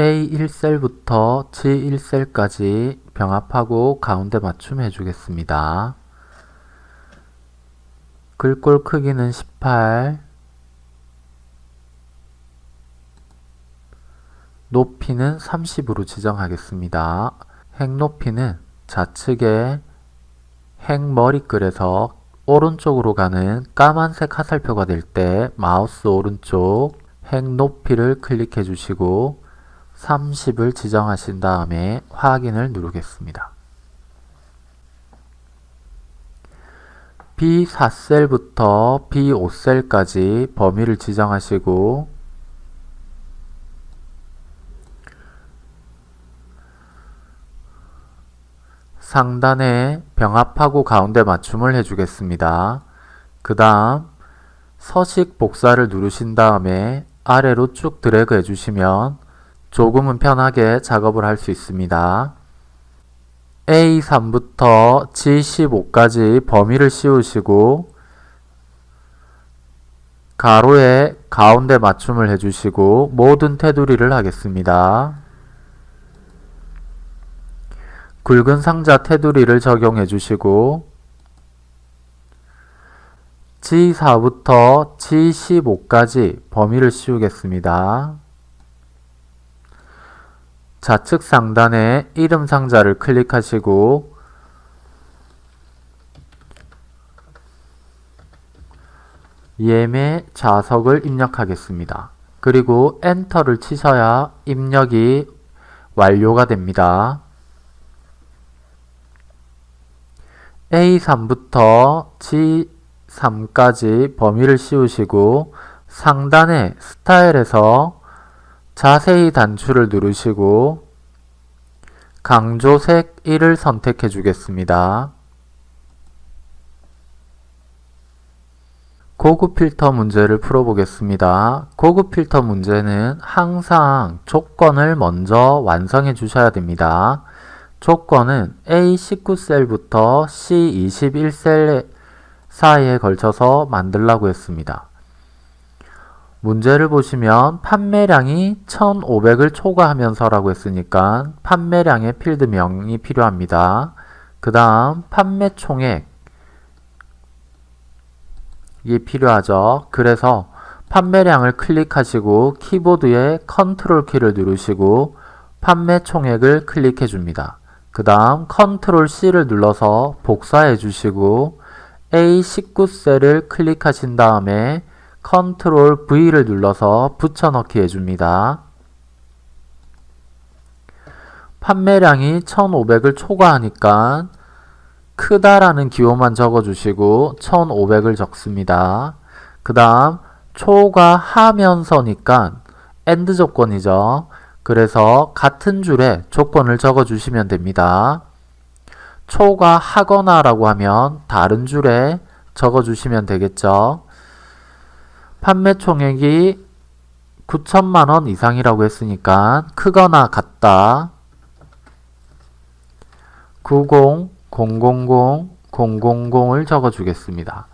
A1셀부터 G1셀까지 병합하고 가운데 맞춤 해주겠습니다. 글꼴 크기는 18 높이는 30으로 지정하겠습니다. 행 높이는 좌측에 행 머리글에서 오른쪽으로 가는 까만색 화살표가 될 때 마우스 오른쪽 행 높이를 클릭해 주시고 30을 지정하신 다음에 확인을 누르겠습니다. B4셀부터 B5셀까지 범위를 지정하시고 상단에 병합하고 가운데 맞춤을 해주겠습니다. 그 다음 서식 복사를 누르신 다음에 아래로 쭉 드래그 해주시면 조금은 편하게 작업을 할 수 있습니다. A3부터 G15까지 범위를 씌우시고 가로에 가운데 맞춤을 해주시고 모든 테두리를 하겠습니다. 굵은 상자 테두리를 적용해 주시고 G4부터 G15까지 범위를 씌우겠습니다. 좌측 상단에 이름 상자를 클릭하시고 예매 좌석을 입력하겠습니다. 그리고 엔터를 치셔야 입력이 완료가 됩니다. A3부터 G3까지 범위를 씌우시고 상단의 스타일에서 자세히 단추를 누르시고 강조색 1을 선택해 주겠습니다. 고급 필터 문제를 풀어보겠습니다. 고급 필터 문제는 항상 조건을 먼저 완성해 주셔야 됩니다. 조건은 A19셀부터 C21셀 사이에 걸쳐서 만들라고 했습니다. 문제를 보시면 판매량이 1500을 초과하면서라고 했으니까 판매량의 필드명이 필요합니다. 그 다음 판매 총액 이 필요하죠. 그래서 판매량을 클릭하시고 키보드에 컨트롤 키를 누르시고 판매 총액을 클릭해 줍니다. 그 다음 컨트롤 C를 눌러서 복사해 주시고 A19셀을 클릭하신 다음에 컨트롤 V를 눌러서 붙여넣기 해줍니다. 판매량이 1500을 초과하니까 크다라는 기호만 적어주시고 1500을 적습니다. 그 다음 초과하면서니까 AND 조건이죠. 그래서 같은 줄에 조건을 적어주시면 됩니다. 초과하거나 라고 하면 다른 줄에 적어주시면 되겠죠. 판매 총액이 9천만원 이상이라고 했으니까 크거나 같다 90, 000, 000을 적어주겠습니다.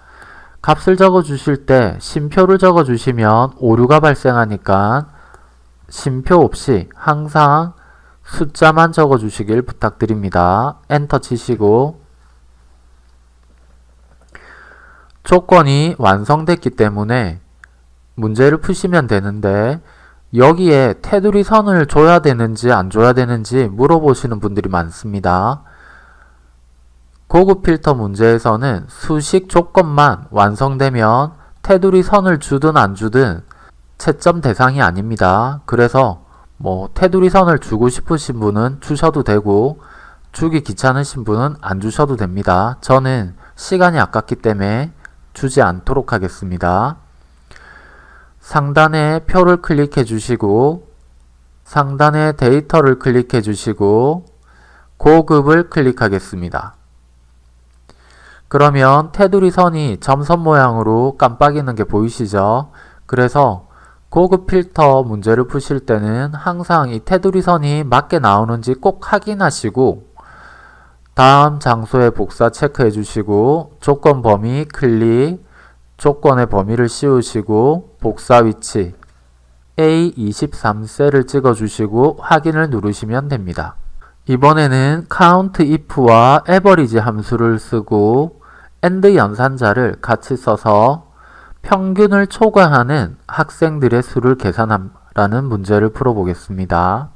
값을 적어주실 때 심표를 적어주시면 오류가 발생하니까 심표 없이 항상 숫자만 적어주시길 부탁드립니다. 엔터 치시고 조건이 완성됐기 때문에 문제를 푸시면 되는데 여기에 테두리 선을 줘야 되는지 안 줘야 되는지 물어보시는 분들이 많습니다. 고급 필터 문제에서는 수식 조건만 완성되면 테두리 선을 주든 안 주든 채점 대상이 아닙니다. 그래서 뭐 테두리 선을 주고 싶으신 분은 주셔도 되고 주기 귀찮으신 분은 안 주셔도 됩니다. 저는 시간이 아깝기 때문에 주지 않도록 하겠습니다. 상단에 표를 클릭해 주시고 상단에 데이터를 클릭해 주시고 고급을 클릭하겠습니다. 그러면 테두리 선이 점선 모양으로 깜빡이는 게 보이시죠? 그래서 고급 필터 문제를 푸실 때는 항상 이 테두리 선이 맞게 나오는지 꼭 확인하시고 다음 장소에 복사 체크해 주시고 조건 범위 클릭 조건의 범위를 씌우시고 복사 위치 A23셀을 찍어주시고 확인을 누르시면 됩니다. 이번에는 count if와 average 함수를 쓰고 and 연산자를 같이 써서 평균을 초과하는 학생들의 수를 계산하라는 문제를 풀어보겠습니다.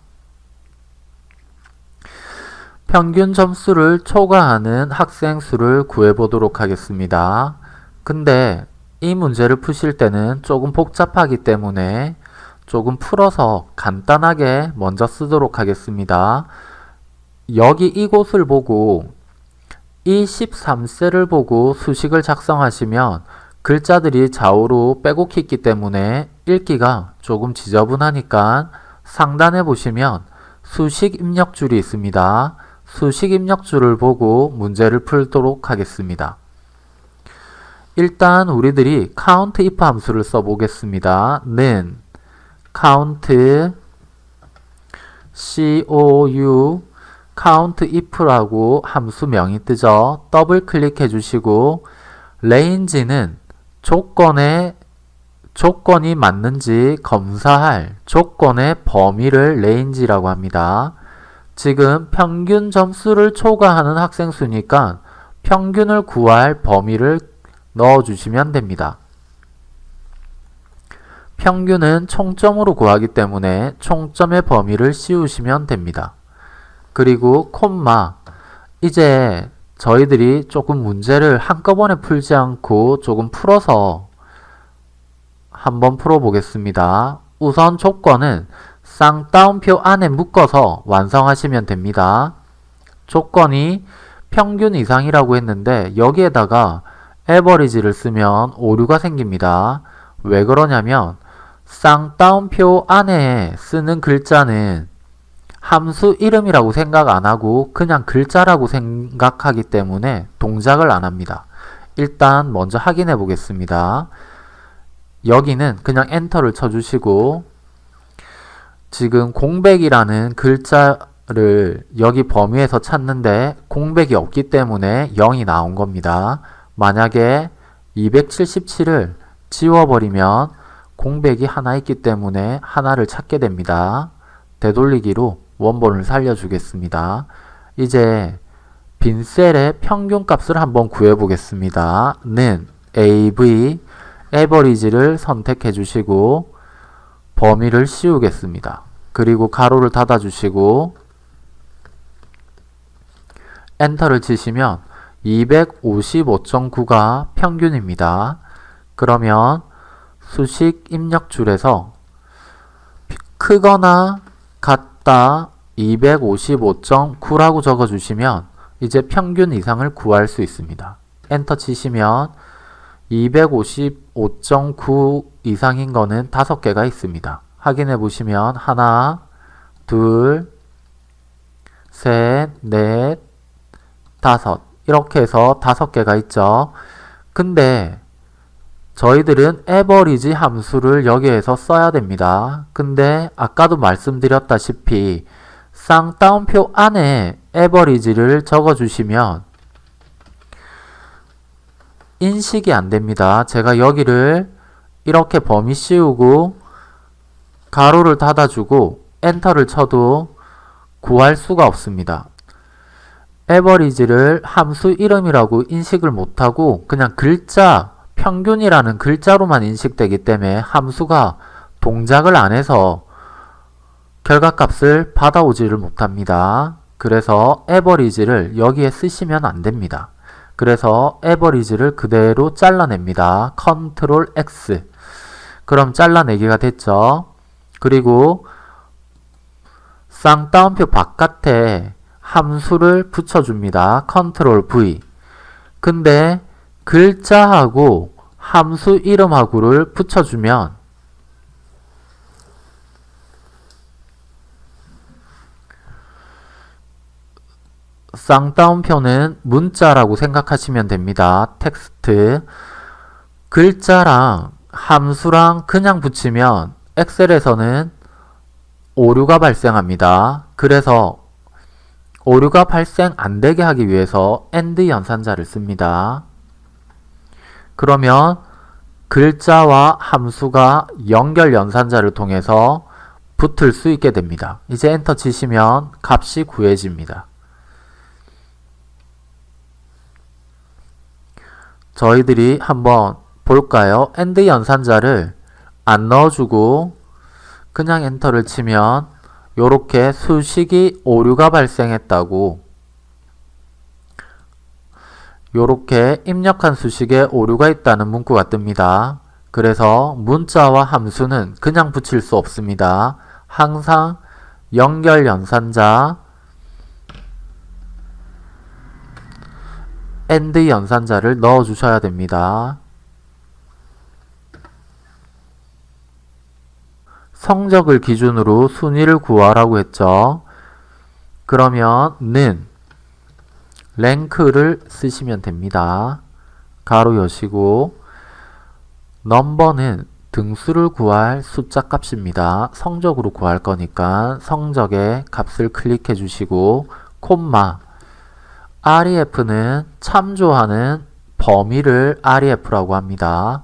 평균 점수를 초과하는 학생 수를 구해보도록 하겠습니다. 근데 이 문제를 푸실 때는 조금 복잡하기 때문에 조금 풀어서 간단하게 먼저 쓰도록 하겠습니다. 여기 이곳을 보고 이 13셀을 보고 수식을 작성하시면 글자들이 좌우로 빼곡히 있기 때문에 읽기가 조금 지저분하니까 상단에 보시면 수식 입력줄이 있습니다. 수식 입력줄을 보고 문제를 풀도록 하겠습니다. 일단 우리들이 count if 함수를 써보겠습니다. 는 count cou count if라고 함수명이 뜨죠. 더블 클릭해 주시고 range는 조건에 조건이 맞는지 검사할 조건의 범위를 range라고 합니다. 지금 평균 점수를 초과하는 학생 수니까 평균을 구할 범위를 넣어주시면 됩니다. 평균은 총점으로 구하기 때문에 총점의 범위를 씌우시면 됩니다. 그리고 콤마 이제 저희들이 조금 문제를 한꺼번에 풀지 않고 조금 풀어서 한번 풀어보겠습니다. 우선 조건은 쌍따옴표 안에 묶어서 완성하시면 됩니다. 조건이 평균 이상이라고 했는데 여기에다가 에버리지를 쓰면 오류가 생깁니다. 왜 그러냐면 쌍따옴표 안에 쓰는 글자는 함수 이름이라고 생각 안 하고 그냥 글자라고 생각하기 때문에 동작을 안 합니다. 일단 먼저 확인해 보겠습니다. 여기는 그냥 엔터를 쳐주시고 지금 공백이라는 글자를 여기 범위에서 찾는데 공백이 없기 때문에 0이 나온 겁니다. 만약에 277을 지워버리면 공백이 하나 있기 때문에 하나를 찾게 됩니다. 되돌리기로 원본을 살려주겠습니다. 이제 빈 셀의 평균 값을 한번 구해보겠습니다. 는 AV 에버리지를 선택해 주시고 범위를 씌우겠습니다. 그리고 가로를 닫아 주시고 엔터를 치시면 255.9가 평균입니다. 그러면 수식 입력줄에서 크거나 같다 255.9라고 적어주시면 이제 평균 이상을 구할 수 있습니다. 엔터 치시면 255.9 이상인 거는 5개가 있습니다. 확인해 보시면 하나, 둘, 셋, 넷, 다섯 이렇게 해서 다섯 개가 있죠. 근데 저희들은 에버리지 함수를 여기에서 써야 됩니다. 근데 아까도 말씀드렸다시피 쌍따옴표 안에 에버리지를 적어주시면 인식이 안 됩니다. 제가 여기를 이렇게 범위 씌우고 가로를 닫아주고 엔터를 쳐도 구할 수가 없습니다. 에버리지를 함수 이름이라고 인식을 못하고 그냥 글자 평균이라는 글자로만 인식되기 때문에 함수가 동작을 안 해서 결과값을 받아오지를 못합니다. 그래서 에버리지를 여기에 쓰시면 안 됩니다. 그래서 average를 그대로 잘라냅니다. 컨트롤 X 그럼 잘라내기가 됐죠. 그리고 쌍따옴표 바깥에 함수를 붙여줍니다. 컨트롤 V 근데 글자하고 함수 이름하고를 붙여주면 쌍따옴표는 문자라고 생각하시면 됩니다. 텍스트 글자랑 함수랑 그냥 붙이면 엑셀에서는 오류가 발생합니다. 그래서 오류가 발생 안되게 하기 위해서 AND 연산자를 씁니다. 그러면 글자와 함수가 연결 연산자를 통해서 붙을 수 있게 됩니다. 이제 엔터 치시면 값이 구해집니다. 저희들이 한번 볼까요? and 연산자를 안 넣어주고 그냥 엔터를 치면 이렇게 수식이 오류가 발생했다고 이렇게 입력한 수식에 오류가 있다는 문구가 뜹니다. 그래서 문자와 함수는 그냥 붙일 수 없습니다. 항상 연결 연산자 and 연산자를 넣어 주셔야 됩니다. 성적을 기준으로 순위를 구하라고 했죠. 그러면 는 rank를 쓰시면 됩니다. 가로 여시고 넘버는 등수를 구할 숫자 값입니다. 성적으로 구할 거니까 성적의 값을 클릭해 주시고 콤마 REF는 참조하는 범위를 REF라고 합니다.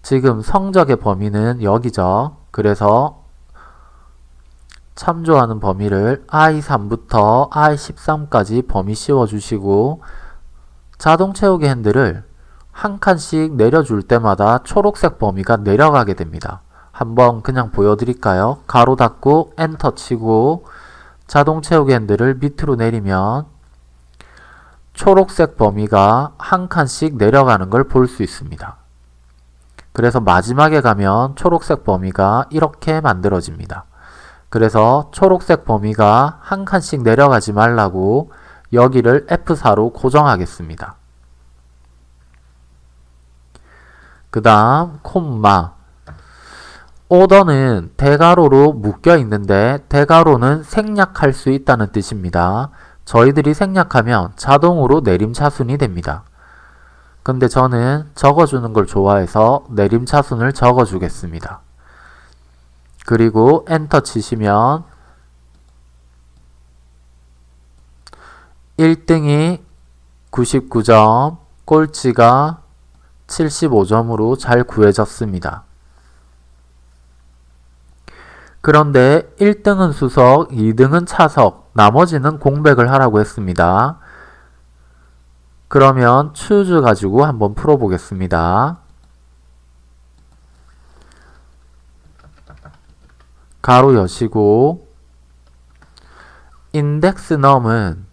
지금 성적의 범위는 여기죠. 그래서 참조하는 범위를 I3부터 I13까지 범위 씌워주시고 자동 채우기 핸들을 한 칸씩 내려줄 때마다 초록색 범위가 내려가게 됩니다. 한번 그냥 보여드릴까요? 가로 닫고 엔터 치고 자동 채우기 핸들을 밑으로 내리면 초록색 범위가 한 칸씩 내려가는 걸 볼 수 있습니다. 그래서 마지막에 가면 초록색 범위가 이렇게 만들어집니다. 그래서 초록색 범위가 한 칸씩 내려가지 말라고 여기를 F4로 고정하겠습니다. 그 다음 콤마 오더는 대가로로 묶여 있는데 대가로는 생략할 수 있다는 뜻입니다. 저희들이 생략하면 자동으로 내림차순이 됩니다. 근데 저는 적어주는 걸 좋아해서 내림차순을 적어주겠습니다. 그리고 엔터 치시면 1등이 99점, 꼴찌가 75점으로 잘 구해졌습니다. 그런데 1등은 수석, 2등은 차석, 나머지는 공백을 하라고 했습니다. 그러면 choose 가지고 한번 풀어보겠습니다. 가로 여시고 index num은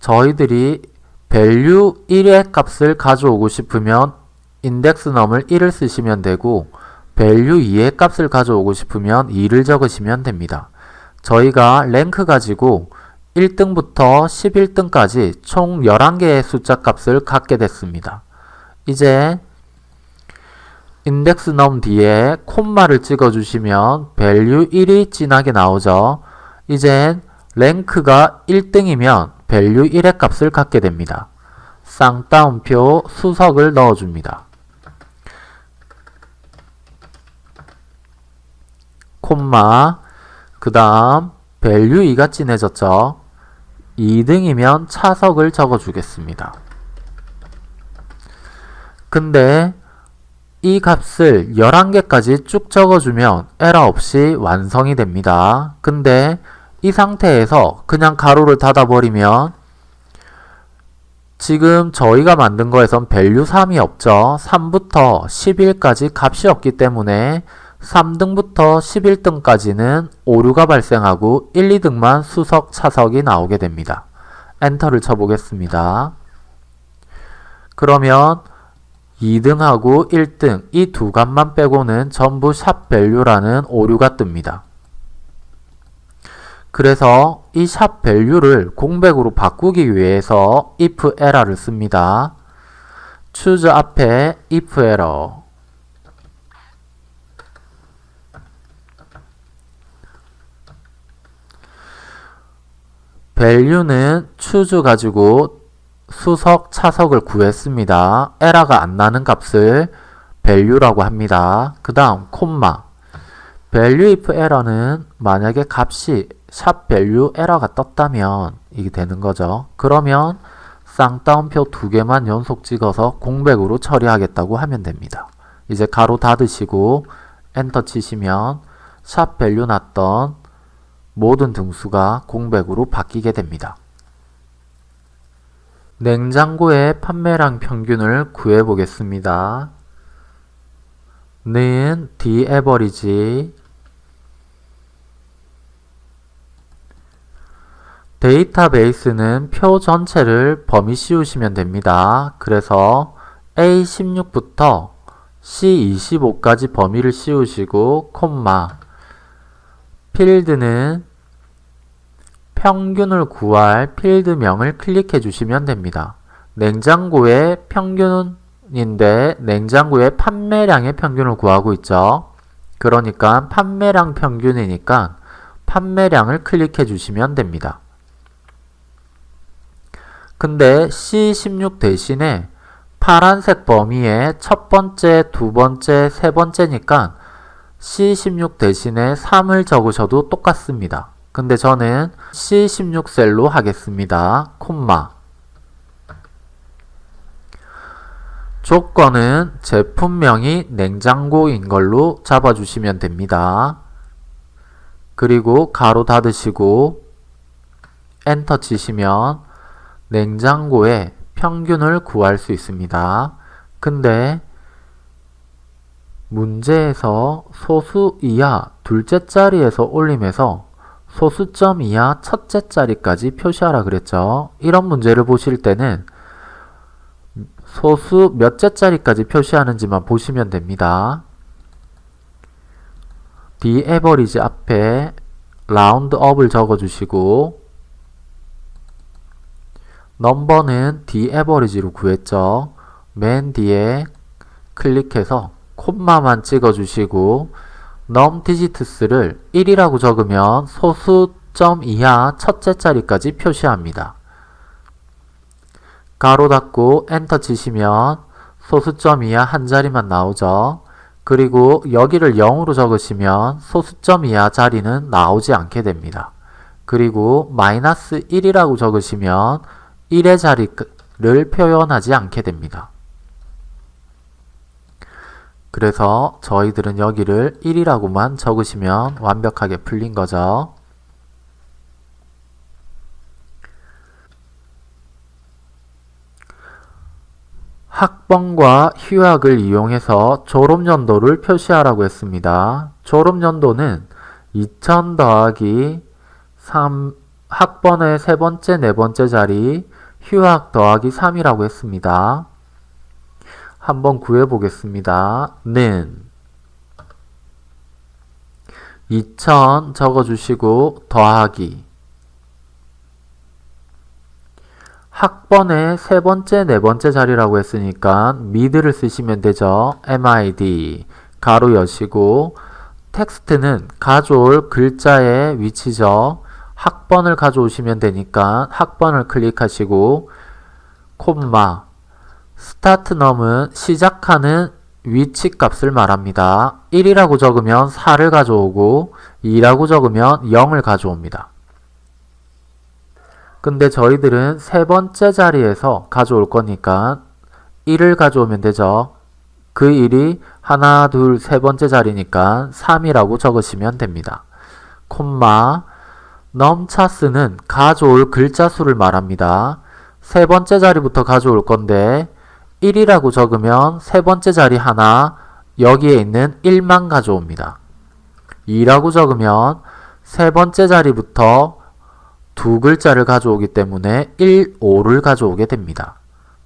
저희들이 value 1의 값을 가져오고 싶으면 index num을 1을 쓰시면 되고 value 2의 값을 가져오고 싶으면 2를 적으시면 됩니다. 저희가 랭크 가지고 1등부터 11등까지 총 11개의 숫자 값을 갖게 됐습니다. 이제 index num 뒤에 콤마를 찍어주시면 value 1이 진하게 나오죠. 이젠 랭크가 1등이면 value 1의 값을 갖게 됩니다. 쌍따옴표 수석을 넣어줍니다. 콤마 그 다음 value 2가 진해졌죠. 2등이면 차석을 적어주겠습니다. 근데 이 값을 11개까지 쭉 적어주면 에러 없이 완성이 됩니다. 근데 이 상태에서 그냥 가로를 닫아버리면 지금 저희가 만든 거에선 value 3이 없죠. 3부터 11까지 값이 없기 때문에 3등부터 11등까지는 오류가 발생하고 1, 2등만 수석, 차석이 나오게 됩니다. 엔터를 쳐보겠습니다. 그러면 2등하고 1등 이 두 값만 빼고는 전부 샵 밸류라는 오류가 뜹니다. 그래서 이샵 밸류를 공백으로 바꾸기 위해서 if error를 씁니다. choose 앞에 if error value는 choose 가지고 수석, 차석을 구했습니다. 에러가 안 나는 값을 value라고 합니다. 그 다음 콤마 value if error는 만약에 값이 샵 value 에러가 떴다면 이게 되는 거죠. 그러면 쌍따옴표 두 개만 연속 찍어서 공백으로 처리하겠다고 하면 됩니다. 이제 가로 닫으시고 엔터 치시면 샵 value 났던 모든 등수가 공백으로 바뀌게 됩니다. 냉장고의 판매량 평균을 구해 보겠습니다. 는 D 에버리지 데이터베이스는 표 전체를 범위 씌우시면 됩니다. 그래서 A16부터 C25까지 범위를 씌우시고 콤마 필드는 평균을 구할 필드명을 클릭해 주시면 됩니다. 냉장고의 평균인데 냉장고의 판매량의 평균을 구하고 있죠. 그러니까 판매량 평균이니까 판매량을 클릭해 주시면 됩니다. 근데 C16 대신에 파란색 범위의 첫 번째, 두 번째, 세 번째니까 C16 대신에 3을 적으셔도 똑같습니다. 근데 저는 C16 셀로 하겠습니다. 콤마 조건은 제품명이 냉장고인 걸로 잡아주시면 됩니다. 그리고 가로 닫으시고 엔터 치시면 냉장고의 평균을 구할 수 있습니다. 근데 문제에서 소수 이하 둘째 자리에서 올림에서 소수점 이하 첫째 자리까지 표시하라 그랬죠. 이런 문제를 보실 때는 소수 몇째 자리까지 표시하는지만 보시면 됩니다. D average 앞에 라운드 업을 적어주시고 넘버는 D average로 구했죠. 맨 뒤에 클릭해서 콤마만 찍어주시고 num digits를 1이라고 적으면 소수점 이하 첫째 자리까지 표시합니다. 가로 닫고 엔터 치시면 소수점 이하 한 자리만 나오죠. 그리고 여기를 0으로 적으시면 소수점 이하 자리는 나오지 않게 됩니다. 그리고 마이너스 1이라고 적으시면 1의 자리를 표현하지 않게 됩니다. 그래서 저희들은 여기를 1이라고만 적으시면 완벽하게 풀린 거죠. 학번과 휴학을 이용해서 졸업연도를 표시하라고 했습니다. 졸업연도는 2000 더하기 3 학번의 세 번째, 네 번째 자리 휴학 더하기 3이라고 했습니다. 한번 구해 보겠습니다. 는 2000 적어주시고 더하기 학번의 세 번째, 네 번째 자리라고 했으니까 mid를 쓰시면 되죠. mid 가로 여시고 텍스트는 가져올 글자의 위치죠. 학번을 가져오시면 되니까 학번을 클릭하시고 콤마 start num은 시작하는 위치 값을 말합니다. 1이라고 적으면 4를 가져오고 2라고 적으면 0을 가져옵니다. 근데 저희들은 세 번째 자리에서 가져올 거니까 1을 가져오면 되죠. 그 1이 하나, 둘, 세 번째 자리니까 3이라고 적으시면 됩니다. 콤마 넘차스는 가져올 글자 수를 말합니다. 세 번째 자리부터 가져올 건데 1이라고 적으면 세 번째 자리 하나 여기에 있는 1만 가져옵니다. 2라고 적으면 세 번째 자리부터 두 글자를 가져오기 때문에 1, 5를 가져오게 됩니다.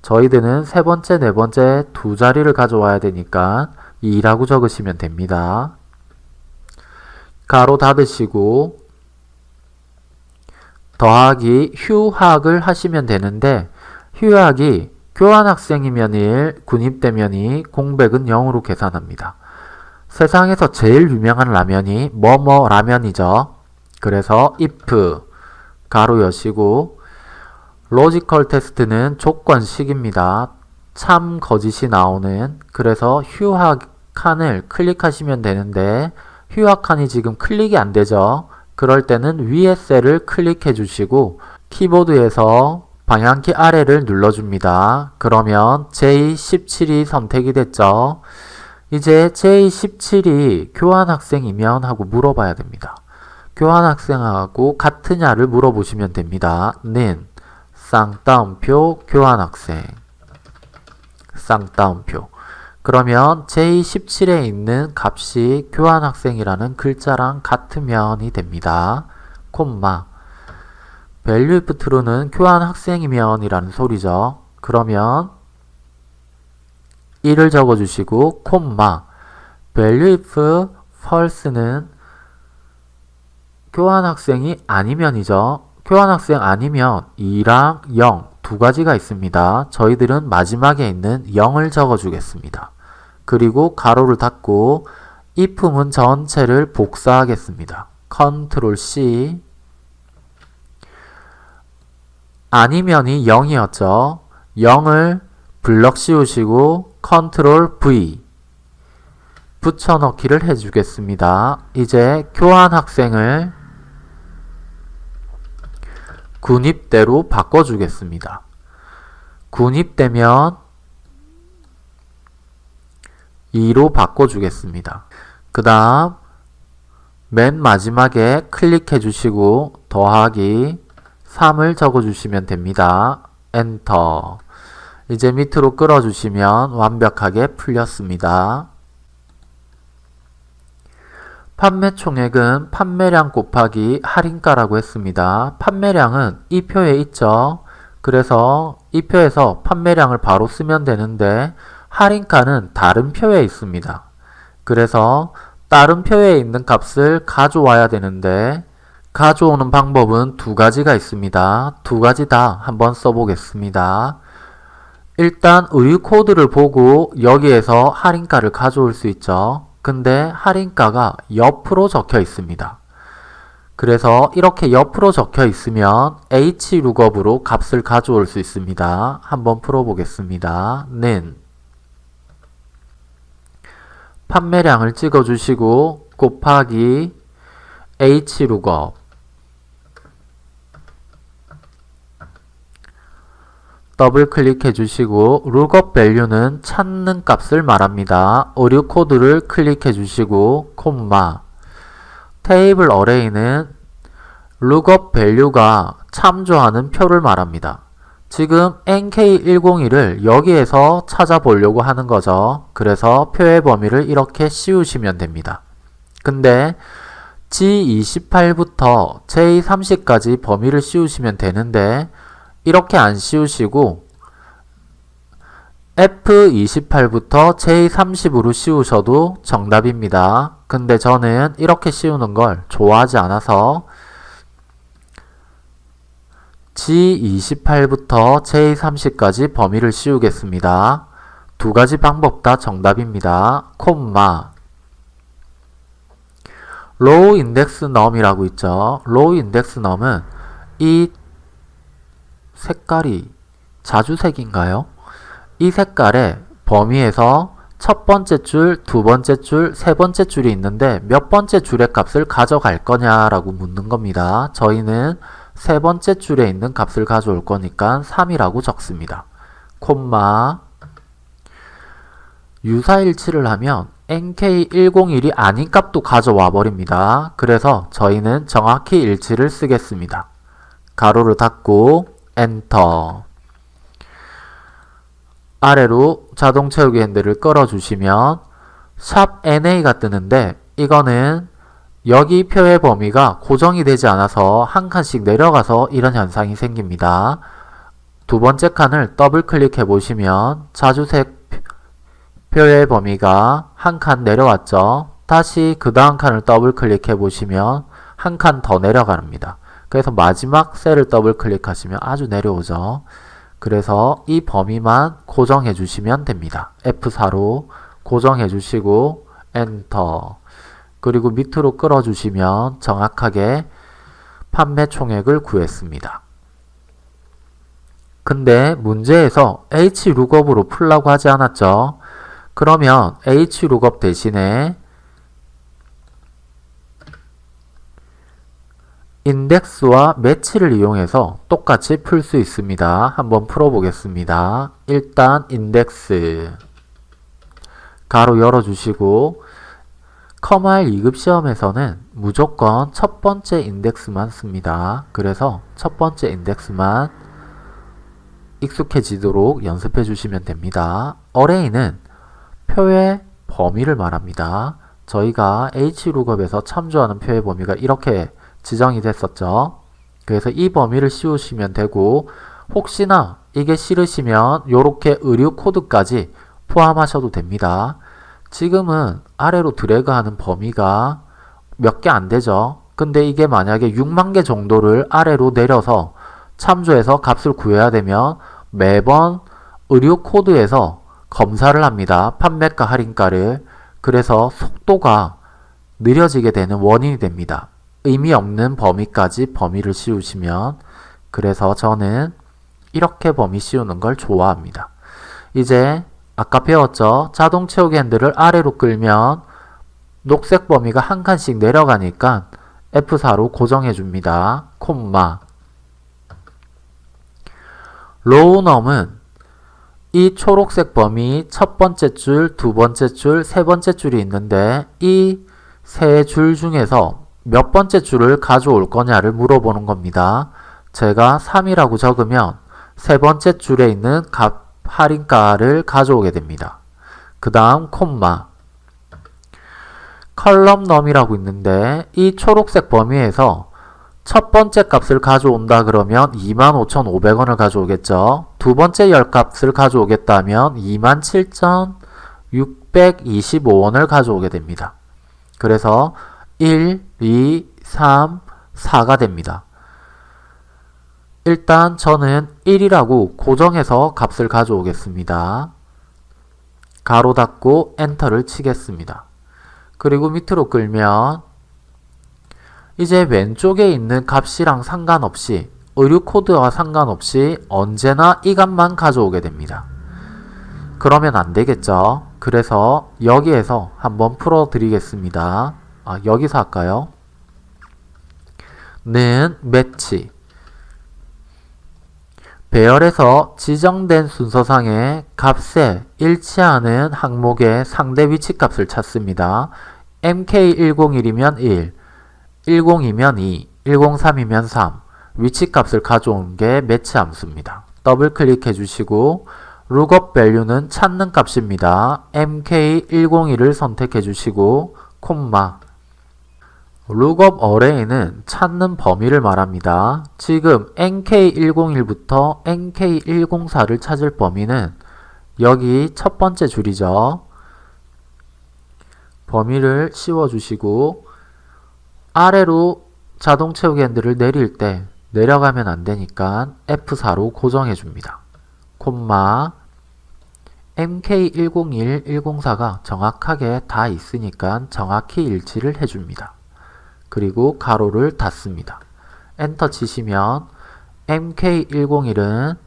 저희들은 세 번째, 네 번째 두 자리를 가져와야 되니까 2라고 적으시면 됩니다. 가로 닫으시고 더하기 휴학을 하시면 되는데 휴학이 교환학생이면 1, 군입대면 2, 공백은 0으로 계산합니다. 세상에서 제일 유명한 라면이 뭐뭐 라면이죠. 그래서 if 가로 여시고 logical test는 조건식입니다. 참 거짓이 나오는 그래서 휴학 칸을 클릭하시면 되는데 휴학 칸이 지금 클릭이 안 되죠. 그럴 때는 위에 셀을 클릭해 주시고 키보드에서 방향키 아래를 눌러줍니다. 그러면 J17이 선택이 됐죠. 이제 J17이 교환학생이면 하고 물어봐야 됩니다. 교환학생하고 같으냐를 물어보시면 됩니다. 는 쌍따옴표 교환학생 쌍따옴표 그러면 J17에 있는 값이 교환학생이라는 글자랑 같으면이 됩니다. 콤마 value if true는 교환 학생이면 이라는 소리죠. 그러면 1을 적어주시고 콤마 value if false는 교환 학생이 아니면이죠. 교환 학생 아니면 2랑 0 두 가지가 있습니다. 저희들은 마지막에 있는 0을 적어주겠습니다. 그리고 가로를 닫고 if문 전체를 복사하겠습니다. 컨트롤 C 아니면이 0이었죠. 0을 블럭 씌우시고 컨트롤 V 붙여넣기를 해주겠습니다. 이제 교환 학생을 군입대로 바꿔주겠습니다. 군입되면 2로 바꿔주겠습니다. 그 다음 맨 마지막에 클릭해 주시고 더하기 3을 적어주시면 됩니다. 엔터 이제 밑으로 끌어주시면 완벽하게 풀렸습니다. 판매 총액은 판매량 곱하기 할인가라고 했습니다. 판매량은 이 표에 있죠. 그래서 이 표에서 판매량을 바로 쓰면 되는데 할인가는 다른 표에 있습니다. 그래서 다른 표에 있는 값을 가져와야 되는데 가져오는 방법은 두 가지가 있습니다. 두 가지 다 한번 써보겠습니다. 일단 의류 코드를 보고 여기에서 할인가를 가져올 수 있죠. 근데 할인가가 옆으로 적혀 있습니다. 그래서 이렇게 옆으로 적혀 있으면 hlookup으로 값을 가져올 수 있습니다. 한번 풀어보겠습니다. 는 판매량을 찍어주시고 곱하기 hlookup 더블 클릭해 주시고 lookup value는 찾는 값을 말합니다. 오류 코드를 클릭해 주시고 콤마 테이블 어레이는 lookup value가 참조하는 표를 말합니다. 지금 NK101을 여기에서 찾아보려고 하는 거죠. 그래서 표의 범위를 이렇게 씌우시면 됩니다. 근데 G28부터 J30까지 범위를 씌우시면 되는데 이렇게 안 씌우시고 F28부터 J30으로 씌우셔도 정답입니다. 근데 저는 이렇게 씌우는 걸 좋아하지 않아서 G28부터 J30까지 범위를 씌우겠습니다. 두 가지 방법 다 정답입니다. 콤마 row index num이라고 있죠. row index num은 이 색깔이 자주색인가요? 이 색깔의 범위에서 첫 번째 줄, 두 번째 줄, 세 번째 줄이 있는데 몇 번째 줄의 값을 가져갈 거냐라고 묻는 겁니다. 저희는 세 번째 줄에 있는 값을 가져올 거니까 3이라고 적습니다. 콤마 유사일치를 하면 NK101이 아닌 값도 가져와 버립니다. 그래서 저희는 정확히 일치를 쓰겠습니다. 가로를 닫고 엔터 아래로 자동 채우기 핸들을 끌어주시면 샵 NA가 뜨는데 이거는 여기 표의 범위가 고정이 되지 않아서 한 칸씩 내려가서 이런 현상이 생깁니다. 두 번째 칸을 더블 클릭해 보시면 자주색 표의 범위가 한 칸 내려왔죠. 다시 그 다음 칸을 더블 클릭해 보시면 한 칸 더 내려갑니다. 그래서 마지막 셀을 더블 클릭하시면 아주 내려오죠. 그래서 이 범위만 고정해 주시면 됩니다. F4로 고정해 주시고 엔터 그리고 밑으로 끌어 주시면 정확하게 판매 총액을 구했습니다. 근데 문제에서 HLOOKUP으로 풀라고 하지 않았죠? 그러면 HLOOKUP 대신에 인덱스와 매치를 이용해서 똑같이 풀 수 있습니다. 한번 풀어보겠습니다. 일단 인덱스 가로 열어주시고 커마일 2급 시험에서는 무조건 첫 번째 인덱스만 씁니다. 그래서 첫 번째 인덱스만 익숙해지도록 연습해 주시면 됩니다. 어레이는 표의 범위를 말합니다. 저희가 HLOOKUP에서 참조하는 표의 범위가 이렇게 지정이 됐었죠. 그래서 이 범위를 씌우시면 되고 혹시나 이게 싫으시면 이렇게 의류 코드까지 포함하셔도 됩니다. 지금은 아래로 드래그하는 범위가 몇 개 안 되죠. 근데 이게 만약에 6만 개 정도를 아래로 내려서 참조해서 값을 구해야 되면 매번 의류 코드에서 검사를 합니다. 판매가 할인가를. 그래서 속도가 느려지게 되는 원인이 됩니다. 의미 없는 범위까지 범위를 씌우시면 그래서 저는 이렇게 범위 씌우는 걸 좋아합니다. 이제 아까 배웠죠? 자동 채우기 핸들을 아래로 끌면 녹색 범위가 한 칸씩 내려가니까 F4로 고정해 줍니다. 콤마 row num은 이 초록색 범위 첫 번째 줄, 두 번째 줄, 세 번째 줄이 있는데 이 세 줄 중에서 몇 번째 줄을 가져올 거냐를 물어보는 겁니다. 제가 3이라고 적으면 세 번째 줄에 있는 값 할인가를 가져오게 됩니다. 그 다음 콤마 컬럼 넘이라고 있는데 이 초록색 범위에서 첫 번째 값을 가져온다 그러면 25,500원을 가져오겠죠. 두 번째 열 값을 가져오겠다면 27,625원을 가져오게 됩니다. 그래서 1, 2, 3, 4가 됩니다. 일단 저는 1이라고 고정해서 값을 가져오겠습니다. 가로 닫고 엔터를 치겠습니다. 그리고 밑으로 끌면 이제 왼쪽에 있는 값이랑 상관없이 의류 코드와 상관없이 언제나 이 값만 가져오게 됩니다. 그러면 안 되겠죠. 그래서 여기에서 한번 풀어 드리겠습니다. 아, 여기서 할까요? 는 매치 배열에서 지정된 순서상의 값에 일치하는 항목의 상대 위치값을 찾습니다. MK101이면 1, 102면 2, 103이면 3 위치값을 가져온 게 매치 함수입니다. 더블 클릭해 주시고 lookup value는 찾는 값입니다. MK101을 선택해 주시고 콤마 lookup array는 찾는 범위를 말합니다. 지금 NK101부터 NK104를 찾을 범위는 여기 첫 번째 줄이죠. 범위를 씌워주시고 아래로 자동 채우기 핸들을 내릴 때 내려가면 안 되니까 F4로 고정해 줍니다. 콤마 MK101, 104가 정확하게 다 있으니까 정확히 일치를 해줍니다. 그리고 가로를 닫습니다. 엔터 치시면 MK101은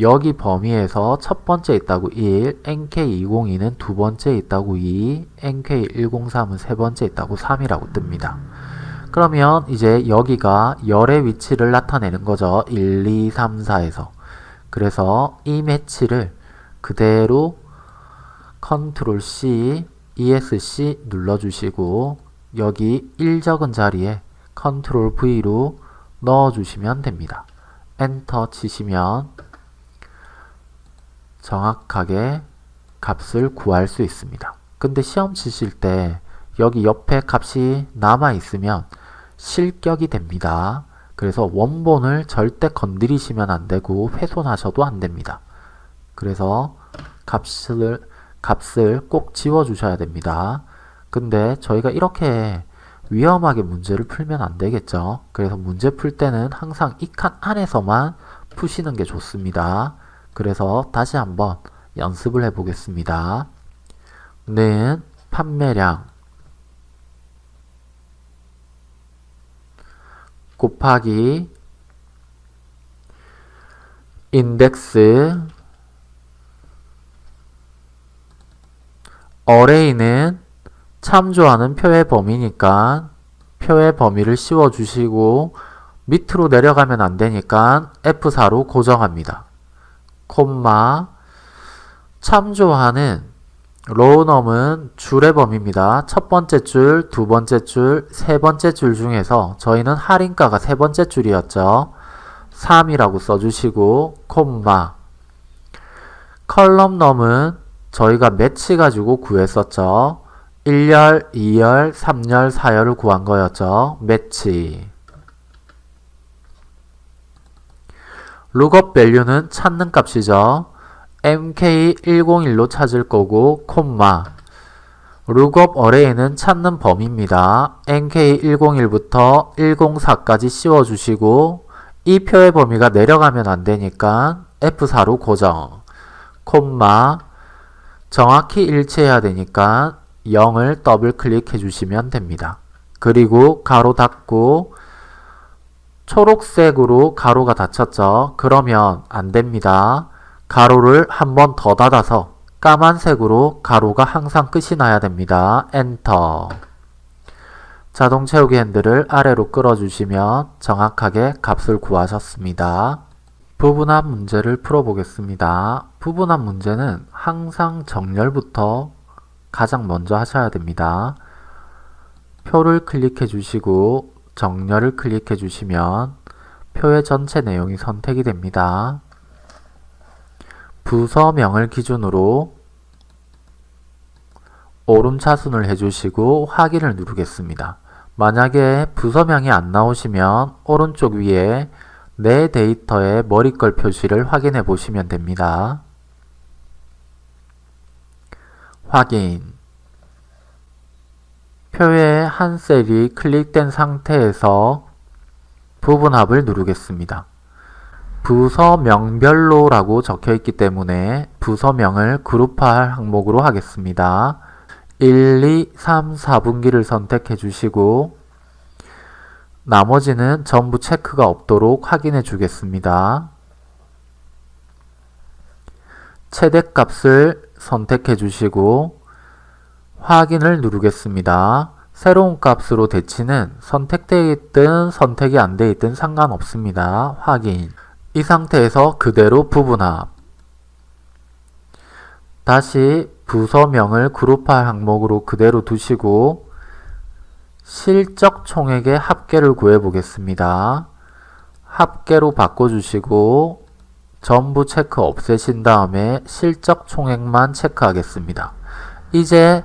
여기 범위에서 첫 번째 있다고 1, NK202는 두 번째 있다고 2, NK103은 세 번째 있다고 3이라고 뜹니다. 그러면 이제 여기가 열의 위치를 나타내는 거죠. 1, 2, 3, 4에서. 그래서 이 match를 그대로 컨트롤 C, ESC 눌러주시고 여기 1 적은 자리에 컨트롤 V로 넣어주시면 됩니다. 엔터 치시면 정확하게 값을 구할 수 있습니다. 근데 시험 치실 때 여기 옆에 값이 남아 있으면 실격이 됩니다. 그래서 원본을 절대 건드리시면 안되고 훼손하셔도 안됩니다. 그래서 값을, 값을 꼭 지워주셔야 됩니다. 근데 저희가 이렇게 위험하게 문제를 풀면 안 되겠죠. 그래서 문제 풀 때는 항상 이 칸 안에서만 푸시는 게 좋습니다. 그래서 다시 한번 연습을 해 보겠습니다. 는 판매량 곱하기 인덱스 어레이는 참조하는 표의 범위니까 표의 범위를 씌워주시고 밑으로 내려가면 안 되니까 F4로 고정합니다. 콤마 참조하는 로우넘은 줄의 범위입니다. 첫 번째 줄, 두 번째 줄, 세 번째 줄 중에서 저희는 할인가가 세 번째 줄이었죠. 3이라고 써주시고 콤마 column num은 저희가 매치 가지고 구했었죠. 1열, 2열, 3열, 4열을 구한 거였죠. MATCH lookup value는 찾는 값이죠. mk101로 찾을 거고 콤마 lookup array는 찾는 범위입니다. mk101부터 104까지 씌워주시고 이 표의 범위가 내려가면 안되니까 F4로 고정 콤마 정확히 일치해야 되니까 0을 더블 클릭해 주시면 됩니다. 그리고 괄호 닫고 초록색으로 괄호가 닫혔죠. 그러면 안됩니다. 괄호를 한 번 더 닫아서 까만색으로 괄호가 항상 끝이 나야 됩니다. 엔터 자동 채우기 핸들을 아래로 끌어주시면 정확하게 값을 구하셨습니다. 부분합 문제를 풀어보겠습니다. 부분합 문제는 항상 정렬부터 가장 먼저 하셔야 됩니다. 표를 클릭해 주시고 정렬을 클릭해 주시면 표의 전체 내용이 선택이 됩니다. 부서명을 기준으로 오름 차순을 해주시고 확인을 누르겠습니다. 만약에 부서명이 안 나오시면 오른쪽 위에 내 데이터의 머리걸 표시를 확인해 보시면 됩니다. 확인 표의 한 셀이 클릭된 상태에서 부분합을 누르겠습니다. 부서명별로 라고 적혀 있기 때문에 부서명을 그룹화할 항목으로 하겠습니다. 1, 2, 3, 4분기를 선택해 주시고 나머지는 전부 체크가 없도록 확인해 주겠습니다. 최대값을 선택해 주시고 확인을 누르겠습니다. 새로운 값으로 대치는 선택되어 있든 선택이 안 되어 있든 상관없습니다. 확인 이 상태에서 그대로 부분합 다시 부서명을 그룹화 항목으로 그대로 두시고 실적 총액의 합계를 구해 보겠습니다. 합계로 바꿔주시고 전부 체크 없애신 다음에 실적 총액만 체크하겠습니다. 이제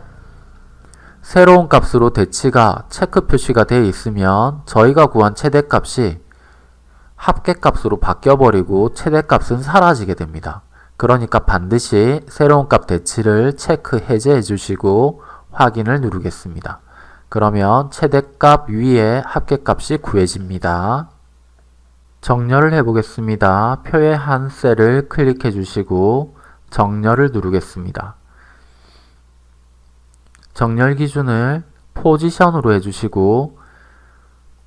새로운 값으로 대치가 체크 표시가 되어 있으면 저희가 구한 최대값이 합계값으로 바뀌어버리고 최대값은 사라지게 됩니다. 그러니까 반드시 새로운 값 대치를 체크 해제해 주시고 확인을 누르겠습니다. 그러면 최대값 위에 합계값이 구해집니다. 정렬을 해보겠습니다. 표의 한 셀을 클릭해 주시고 정렬을 누르겠습니다. 정렬 기준을 포지션으로 해주시고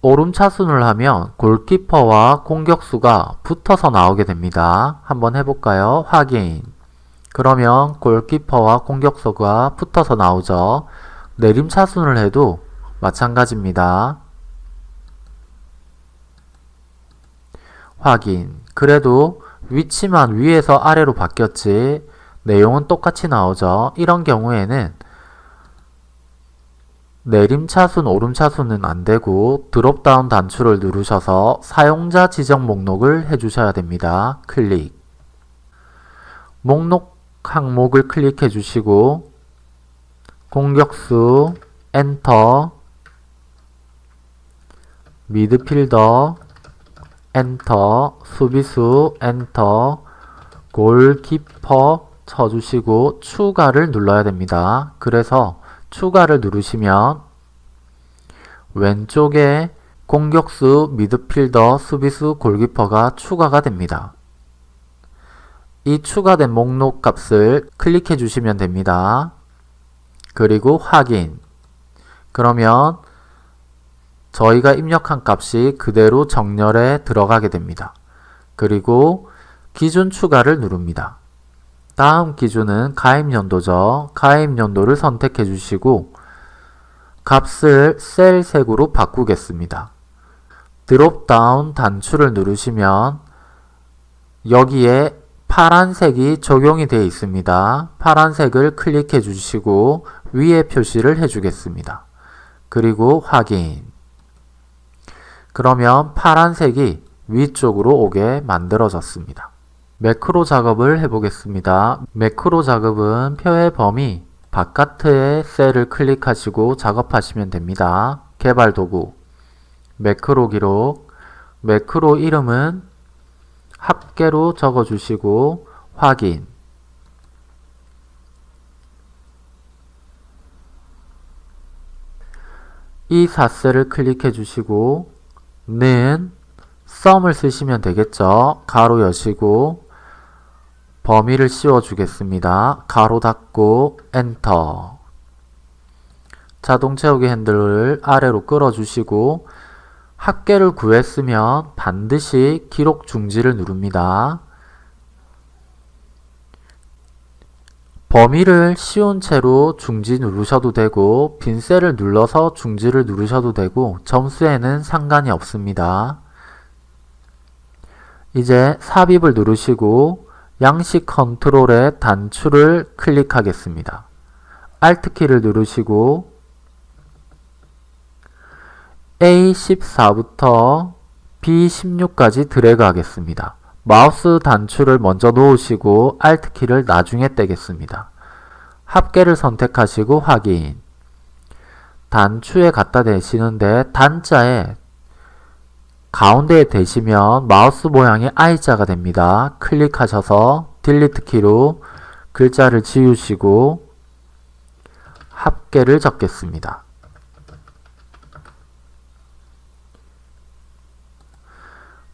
오름차순을 하면 골키퍼와 공격수가 붙어서 나오게 됩니다. 한번 해볼까요? 확인 그러면 골키퍼와 공격수가 붙어서 나오죠. 내림차순을 해도 마찬가지입니다. 확인 그래도 위치만 위에서 아래로 바뀌었지 내용은 똑같이 나오죠. 이런 경우에는 내림차순, 오름차순은 안되고 드롭다운 단추를 누르셔서 사용자 지정 목록을 해주셔야 됩니다. 클릭 목록 항목을 클릭해 주시고 공격수 엔터 미드필더 엔터 수비수 엔터 골키퍼 쳐주시고 추가를 눌러야 됩니다. 그래서 추가를 누르시면 왼쪽에 공격수, 미드필더, 수비수, 골키퍼가 추가가 됩니다. 이 추가된 목록 값을 클릭해 주시면 됩니다. 그리고 확인 그러면 저희가 입력한 값이 그대로 정렬에 들어가게 됩니다. 그리고 기준 추가를 누릅니다. 다음 기준은 가입연도죠. 가입연도를 선택해 주시고 값을 셀 색으로 바꾸겠습니다. 드롭다운 단추를 누르시면 여기에 파란색이 적용이 되어 있습니다. 파란색을 클릭해 주시고 위에 표시를 해 주겠습니다. 그리고 확인 그러면 파란색이 위쪽으로 오게 만들어졌습니다. 매크로 작업을 해보겠습니다. 매크로 작업은 표의 범위 바깥의 셀을 클릭하시고 작업하시면 됩니다. 개발 도구 매크로 기록 매크로 이름은 합계로 적어주시고 확인 이 4셀을 클릭해 주시고 는 썸을 쓰시면 되겠죠. 가로 여시고 범위를 씌워 주겠습니다. 가로 닫고 엔터 자동 채우기 핸들을 아래로 끌어 주시고 합계를 구했으면 반드시 기록 중지를 누릅니다. 범위를 씌운 채로 중지 누르셔도 되고 빈 셀을 눌러서 중지를 누르셔도 되고 점수에는 상관이 없습니다. 이제 삽입을 누르시고 양식 컨트롤의 단추를 클릭하겠습니다. Alt키를 누르시고 A14부터 B16까지 드래그 하겠습니다. 마우스 단추를 먼저 놓으시고 Alt키를 나중에 떼겠습니다. 합계를 선택하시고 확인 단추에 갖다 대시는데 단추의 가운데에 대시면 마우스 모양이 I자가 됩니다. 클릭하셔서 delete 키로 글자를 지우시고 합계를 적겠습니다.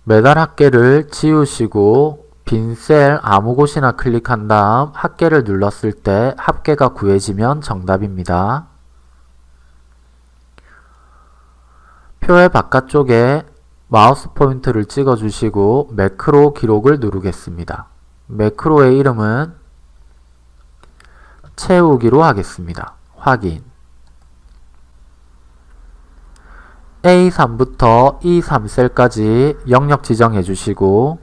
매달 합계를 지우시고 빈 셀 아무 곳이나 클릭한 다음 합계를 눌렀을 때 합계가 구해지면 정답입니다. 표의 바깥쪽에 마우스 포인트를 찍어 주시고 매크로 기록을 누르겠습니다. 매크로의 이름은 채우기로 하겠습니다. 확인 A3부터 E3셀까지 영역 지정해 주시고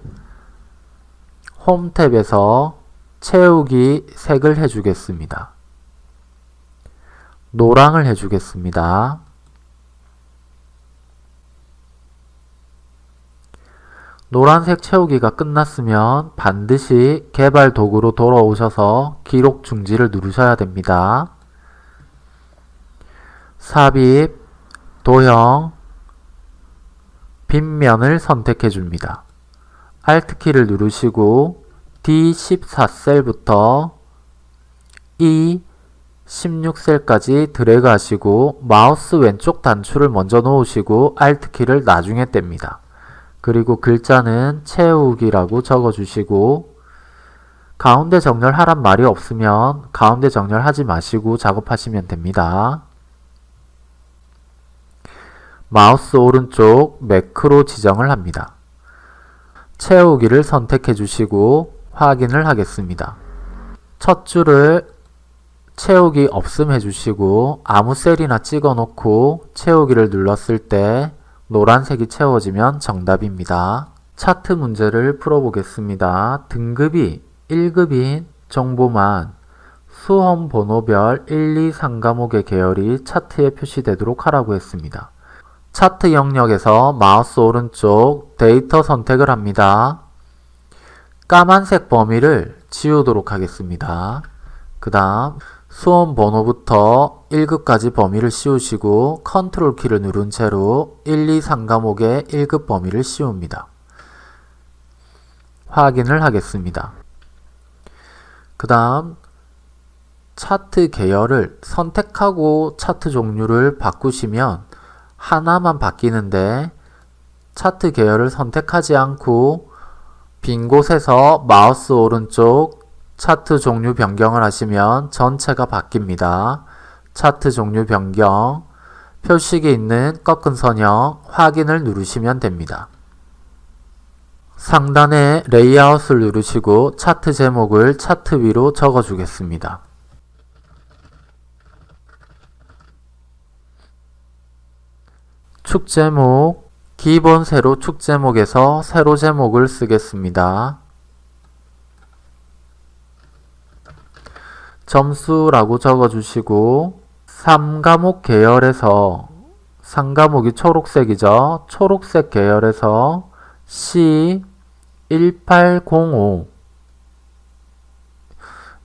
홈 탭에서 채우기 색을 해주겠습니다. 노랑을 해주겠습니다. 노란색 채우기가 끝났으면 반드시 개발 도구로 돌아오셔서 기록 중지를 누르셔야 됩니다. 삽입, 도형, 빈면을 선택해 줍니다. Alt키를 누르시고 D14셀부터 E16셀까지 드래그 하시고 마우스 왼쪽 단추를 먼저 놓으시고 Alt키를 나중에 뗍니다. 그리고 글자는 채우기라고 적어주시고 가운데 정렬하란 말이 없으면 가운데 정렬하지 마시고 작업하시면 됩니다. 마우스 오른쪽 매크로 지정을 합니다. 채우기를 선택해 주시고 확인을 하겠습니다. 첫 줄을 채우기 없음 해주시고 아무 셀이나 찍어 놓고 채우기를 눌렀을 때 노란색이 채워지면 정답입니다. 차트 문제를 풀어보겠습니다. 등급이 1급인 정보만 수험 번호별 1, 2, 3과목의 계열이 차트에 표시되도록 하라고 했습니다. 차트 영역에서 마우스 오른쪽 데이터 선택을 합니다. 까만색 범위를 지우도록 하겠습니다. 그 다음 수험 번호부터 1급까지 범위를 씌우시고 컨트롤 키를 누른 채로 1, 2, 3 과목의 1급 범위를 씌웁니다. 확인을 하겠습니다. 그 다음 차트 계열을 선택하고 차트 종류를 바꾸시면 하나만 바뀌는데 차트 계열을 선택하지 않고 빈 곳에서 마우스 오른쪽 차트 종류 변경을 하시면 전체가 바뀝니다. 차트 종류 변경, 표식이 있는 꺾은 선형 확인을 누르시면 됩니다. 상단에 레이아웃을 누르시고 차트 제목을 차트 위로 적어 주겠습니다. 축 제목 기본 세로 축 제목에서 세로 제목을 쓰겠습니다. 점수라고 적어주시고 3과목 계열에서 3과목이 초록색이죠. 초록색 계열에서 C1805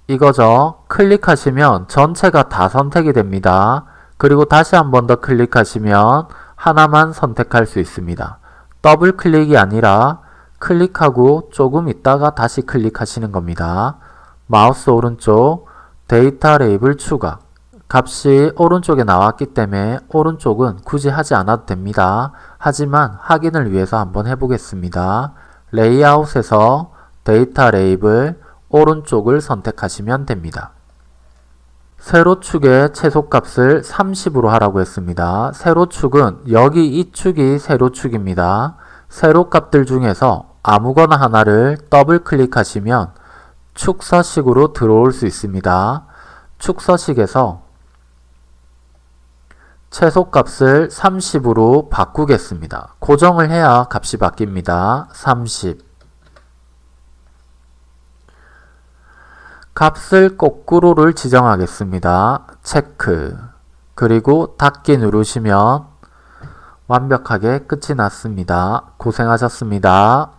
이거죠. 클릭하시면 전체가 다 선택이 됩니다. 그리고 다시 한 번 더 클릭하시면 하나만 선택할 수 있습니다. 더블 클릭이 아니라 클릭하고 조금 있다가 다시 클릭하시는 겁니다. 마우스 오른쪽 데이터 레이블 추가 값이 오른쪽에 나왔기 때문에 오른쪽은 굳이 하지 않아도 됩니다. 하지만 확인을 위해서 한번 해보겠습니다. 레이아웃에서 데이터 레이블 오른쪽을 선택하시면 됩니다. 세로축의 최소값을 30으로 하라고 했습니다. 세로축은 여기 이 축이 세로축입니다. 세로값들 중에서 아무거나 하나를 더블 클릭하시면 축서식으로 들어올 수 있습니다. 축서식에서 최소값을 30으로 바꾸겠습니다. 고정을 해야 값이 바뀝니다. 30 값을 거꾸로를 지정하겠습니다. 체크 그리고 닫기 누르시면 완벽하게 끝이 났습니다. 고생하셨습니다.